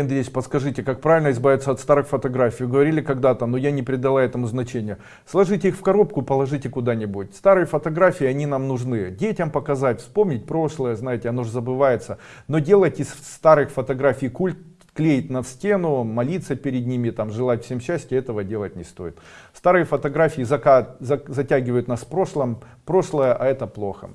Андрей, подскажите, как правильно избавиться от старых фотографий? Говорили когда-то, но я не придала этому значения. Сложите их в коробку, положите куда-нибудь. Старые фотографии, они нам нужны. Детям показать, вспомнить прошлое, знаете, оно же забывается. Но делать из старых фотографий культ, клеить на стену, молиться перед ними, там, желать всем счастья, этого делать не стоит. Старые фотографии затягивают нас в прошлом, прошлое, а это плохо.